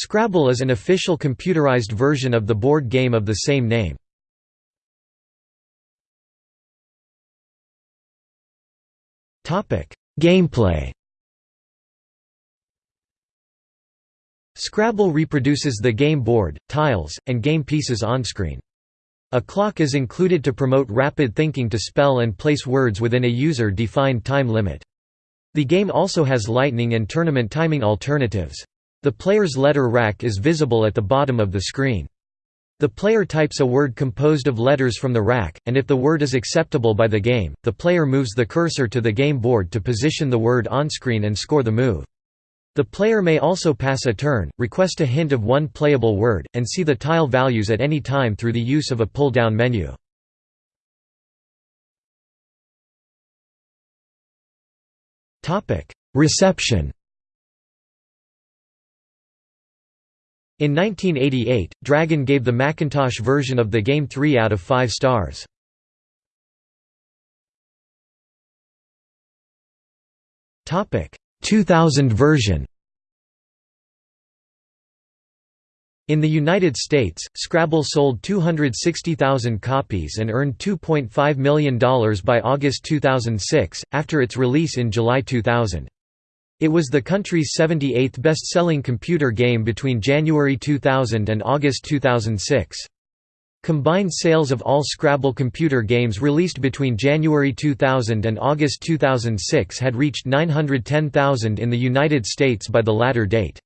Scrabble is an official computerized version of the board game of the same name. Gameplay Scrabble reproduces the game board, tiles, and game pieces onscreen. A clock is included to promote rapid thinking to spell and place words within a user-defined time limit. The game also has lightning and tournament timing alternatives. The player's letter rack is visible at the bottom of the screen. The player types a word composed of letters from the rack, and if the word is acceptable by the game, the player moves the cursor to the game board to position the word onscreen and score the move. The player may also pass a turn, request a hint of one playable word, and see the tile values at any time through the use of a pull-down menu. Reception In 1988, Dragon gave the Macintosh version of the game 3 out of 5 stars. Topic: 2000 version In the United States, Scrabble sold 260,000 copies and earned $2.5 million by August 2006, after its release in July 2000. It was the country's 78th best-selling computer game between January 2000 and August 2006. Combined sales of all Scrabble computer games released between January 2000 and August 2006 had reached 910,000 in the United States by the latter date.